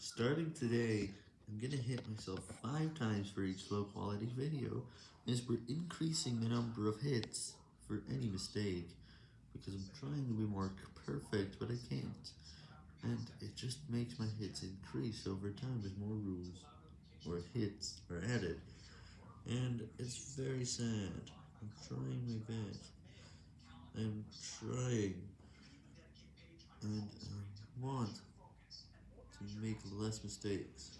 Starting today, I'm gonna hit myself 5 times for each low quality video, as we're increasing the number of hits for any mistake, because I'm trying to be more perfect, but I can't, and it just makes my hits increase over time as more rules, or hits, are added, and it's very sad, I'm trying my best, I'm trying, and I want make less mistakes.